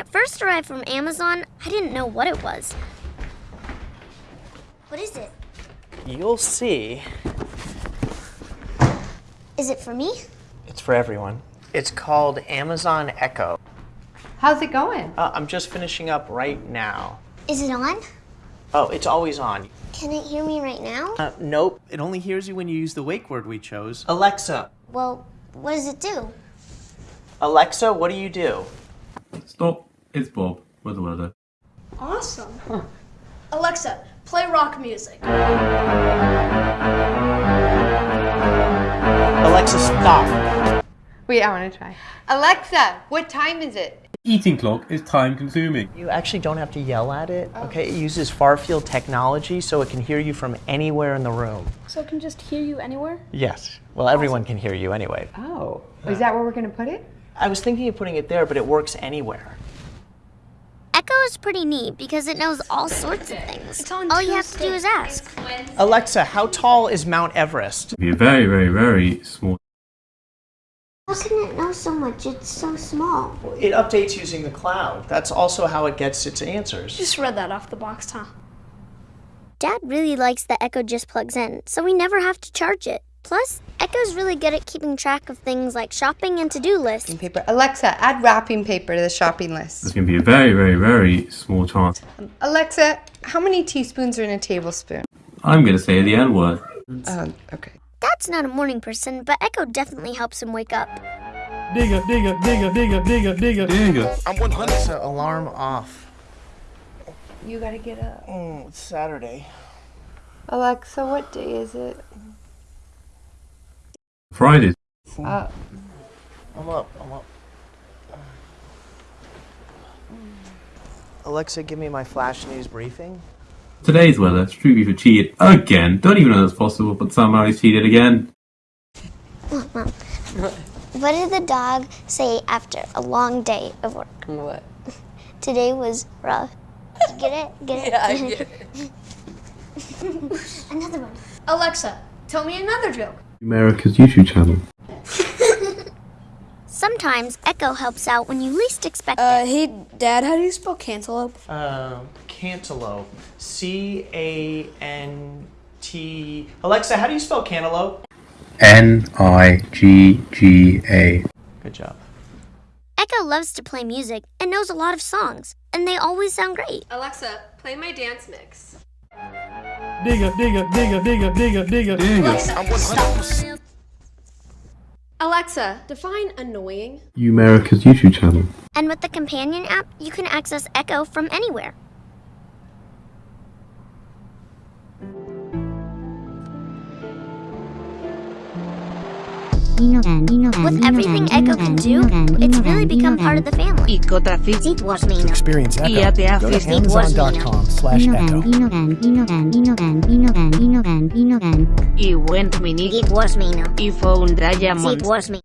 it first arrived from Amazon, I didn't know what it was. What is it? You'll see. Is it for me? It's for everyone. It's called Amazon Echo. How's it going? Uh, I'm just finishing up right now. Is it on? Oh, it's always on. Can it hear me right now? Uh, nope. It only hears you when you use the wake word we chose. Alexa. Well, what does it do? Alexa, what do you do? Stop. It's Bob. with the weather. Awesome. Alexa, play rock music. Alexa, stop. Wait, I want to try. Alexa, what time is it? Eating clock is time consuming. You actually don't have to yell at it, oh. okay? It uses far field technology so it can hear you from anywhere in the room. So it can just hear you anywhere? Yes. Well, everyone can hear you anyway. Oh, is that where we're going to put it? I was thinking of putting it there, but it works anywhere. Echo is pretty neat because it knows all sorts of things. It's on all you have to do is ask. Alexa, how tall is Mount Everest? Be a very, very, very small. How can it know so much? It's so small. It updates using the cloud. That's also how it gets its answers. Just read that off the box, huh? Dad really likes that Echo just plugs in, so we never have to charge it. Plus, Echo's really good at keeping track of things like shopping and to-do lists. Wrapping Paper. Alexa, add wrapping paper to the shopping list. There's going to be a very, very, very small chance. Alexa, how many teaspoons are in a tablespoon? I'm going to say the N word. Um, okay. Dad's not a morning person, but Echo definitely helps him wake up. Digga, digga, digga, digga, digga, digga. Digga. Alexa, alarm off. You gotta get up. Mm, it's Saturday. Alexa, what day is it? Friday. Uh, I'm up. I'm up. Alexa, give me my flash news briefing. Today's weather, Street Beaver cheated again. Don't even know that's possible, but somehow he's cheated again. What did the dog say after a long day of work? what? Today was rough. Get it? Get it? Yeah, I get it. Another one. Alexa, tell me another joke. America's YouTube channel. Sometimes Echo helps out when you least expect Uh, it. hey, Dad, how do you spell cantaloupe? Uh, cantaloupe. C A N T. Alexa, how do you spell cantaloupe? N I G G A. Good job. Echo loves to play music and knows a lot of songs, and they always sound great. Alexa, play my dance mix. Digga, digga, digga, digga, digga, digga. Digga. Alexa, define annoying. You America's YouTube channel. And with the companion app, you can access Echo from anywhere. With everything Echo can do, it's really become part of the family. It was me. Experience Echo. Go to amazon.com slash echo. Y went mini It was me. y found diamond. It was me.